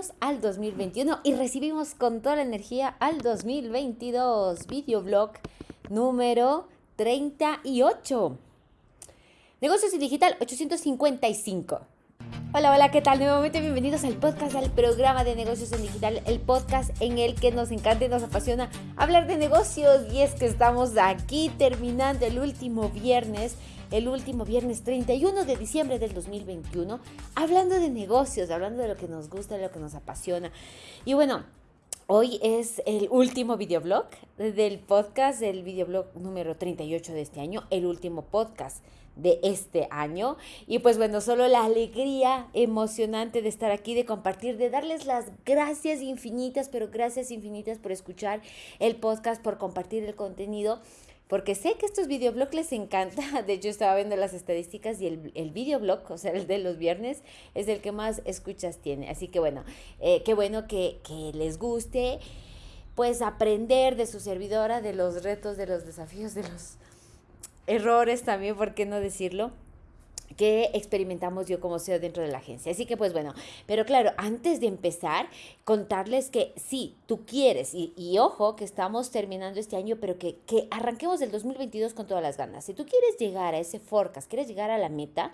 2021 y recibimos con toda la energía al 2022 videoblog número 38. Negocios y Digital 855. Hola, hola, ¿qué tal? Nuevamente bienvenidos al podcast, al programa de negocios en digital, el podcast en el que nos encanta y nos apasiona hablar de negocios. Y es que estamos aquí terminando el último viernes el último viernes 31 de diciembre del 2021, hablando de negocios, hablando de lo que nos gusta, de lo que nos apasiona. Y bueno, Hoy es el último videoblog del podcast, el videoblog número 38 de este año, el último podcast de este año. Y pues bueno, solo la alegría emocionante de estar aquí, de compartir, de darles las gracias infinitas, pero gracias infinitas por escuchar el podcast, por compartir el contenido porque sé que estos videoblogs les encanta. De hecho, estaba viendo las estadísticas y el, el videoblog, o sea, el de los viernes, es el que más escuchas tiene. Así que bueno, eh, qué bueno que, que les guste, pues aprender de su servidora, de los retos, de los desafíos, de los errores también, ¿por qué no decirlo? Que experimentamos yo como CEO dentro de la agencia. Así que pues bueno, pero claro, antes de empezar, contarles que si tú quieres, y, y ojo que estamos terminando este año, pero que, que arranquemos el 2022 con todas las ganas. Si tú quieres llegar a ese forecast, quieres llegar a la meta,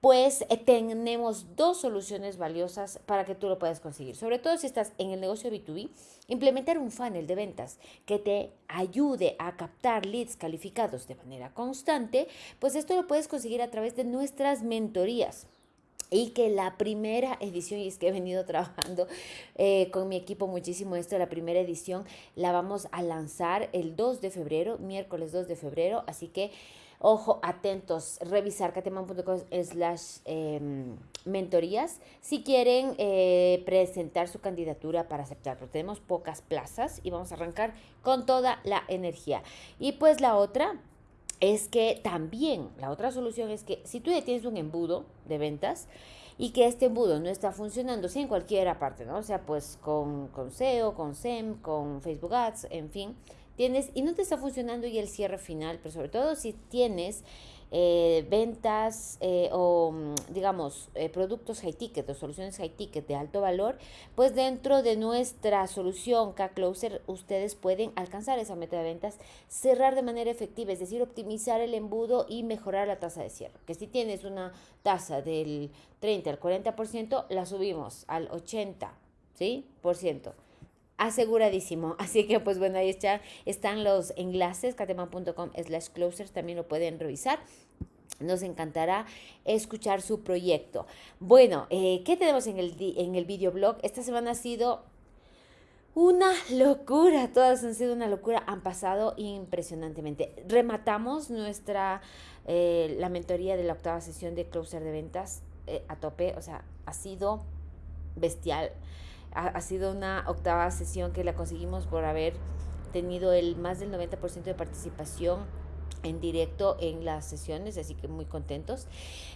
pues eh, tenemos dos soluciones valiosas para que tú lo puedas conseguir. Sobre todo si estás en el negocio B2B, implementar un funnel de ventas que te ayude a captar leads calificados de manera constante, pues esto lo puedes conseguir a través de nuestras mentorías. Y que la primera edición, y es que he venido trabajando eh, con mi equipo muchísimo esto, la primera edición la vamos a lanzar el 2 de febrero, miércoles 2 de febrero, así que Ojo, atentos, revisar cateman.com slash em, mentorías si quieren eh, presentar su candidatura para aceptarlo. Tenemos pocas plazas y vamos a arrancar con toda la energía. Y pues la otra es que también, la otra solución es que si tú ya tienes un embudo de ventas, y que este embudo no está funcionando, sí, en cualquier parte, ¿no? O sea, pues con, con SEO, con SEM, con Facebook Ads, en fin, tienes y no te está funcionando y el cierre final, pero sobre todo si tienes eh, ventas eh, o mm, digamos eh, productos high ticket o soluciones high ticket de alto valor, pues dentro de nuestra solución K-Closer ustedes pueden alcanzar esa meta de ventas, cerrar de manera efectiva, es decir, optimizar el embudo y mejorar la tasa de cierre. Que si tienes una tasa del 30 al 40%, la subimos al 80%, ¿sí? Por ciento aseguradísimo. Así que pues bueno, ahí está, están los enlaces, cateman.com slash closers, también lo pueden revisar. Nos encantará escuchar su proyecto. Bueno, eh, ¿qué tenemos en el, en el videoblog? Esta semana ha sido una locura, todas han sido una locura, han pasado impresionantemente. Rematamos nuestra, eh, la mentoría de la octava sesión de Closer de Ventas eh, a tope, o sea, ha sido bestial ha, sido una octava sesión que la conseguimos por haber tenido el más del 90% de participación en directo en las sesiones, así que muy contentos.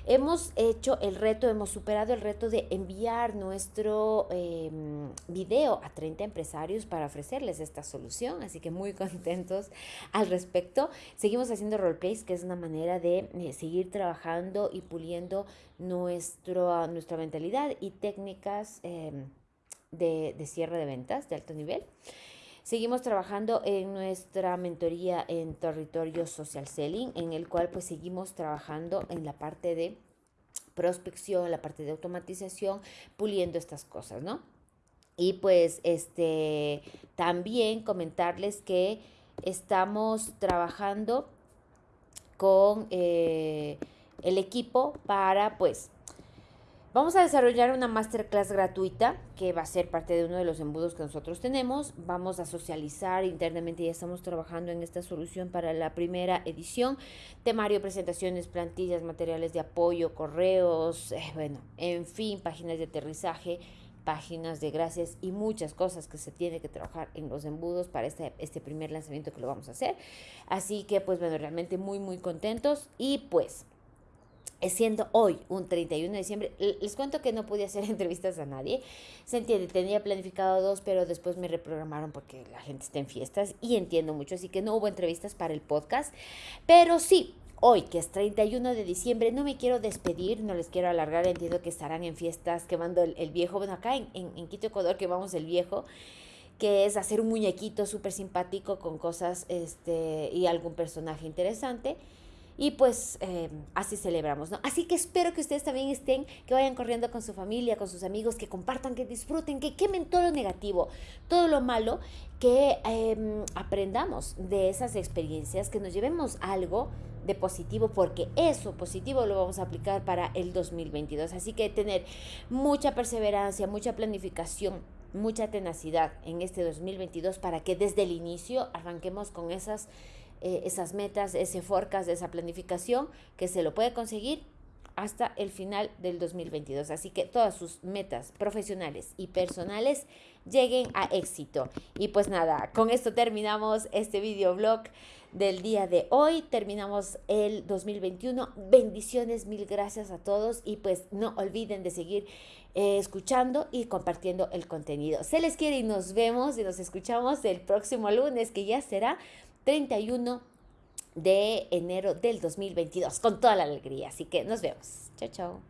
Hemos hecho el reto, hemos superado el reto de enviar nuestro em, video a 30 empresarios para ofrecerles esta solución, así que muy contentos al respecto. Seguimos haciendo roleplays, que es una manera de eh, seguir trabajando y puliendo nuestro, nuestra mentalidad y técnicas. Em, de, cierre de ventas de alto nivel. Seguimos trabajando en nuestra mentoría en territorio social selling, en el cual pues seguimos trabajando en la parte de prospección, la parte de automatización, puliendo estas cosas, ¿no? Y pues este también comentarles que estamos trabajando con eh, el equipo para pues Vamos a desarrollar una masterclass gratuita que va a ser parte de uno de los embudos que nosotros tenemos. Vamos a socializar internamente, ya estamos trabajando en esta solución para la primera edición. Temario, presentaciones, plantillas, materiales de apoyo, correos, eh, bueno, en fin, páginas de aterrizaje, páginas de gracias y muchas cosas que se tiene que trabajar en los embudos para este, este primer lanzamiento que lo vamos a hacer. Así que pues bueno, realmente muy muy contentos y pues siendo hoy un 31 de diciembre, les cuento que no pude hacer entrevistas a nadie. Se entiende, tenía planificado dos, pero después me reprogramaron porque la gente está en fiestas y entiendo mucho, así que no hubo entrevistas para el podcast. Pero sí, hoy que es 31 de diciembre, no me quiero despedir, no les quiero alargar, entiendo que estarán en fiestas quemando el, el viejo. Bueno, acá en, en, Quito, Ecuador, quemamos el viejo que es hacer un muñequito súper simpático con cosas este, y algún personaje interesante. Y pues eh, así celebramos, ¿no? Así que espero que ustedes también estén, que vayan corriendo con su familia, con sus amigos, que compartan, que disfruten, que quemen todo lo negativo, todo lo malo, que em, aprendamos de esas experiencias, que nos llevemos algo de positivo, porque eso positivo lo vamos a aplicar para el 2022. Así que tener mucha perseverancia, mucha planificación, mucha tenacidad en este 2022 para que desde el inicio arranquemos con esas eh, esas metas, ese forecast, esa planificación, que se lo puede conseguir hasta el final del 2022. Así que todas sus metas profesionales y personales lleguen a éxito. Y pues nada, con esto terminamos este videoblog del día de hoy. Terminamos el 2021. Bendiciones, mil gracias a todos y pues no olviden de seguir eh, escuchando y compartiendo el contenido. Se les quiere y nos vemos y nos escuchamos el próximo lunes que ya será 31 de enero del 2022 con toda la alegría. Así que nos vemos. Chao, chao.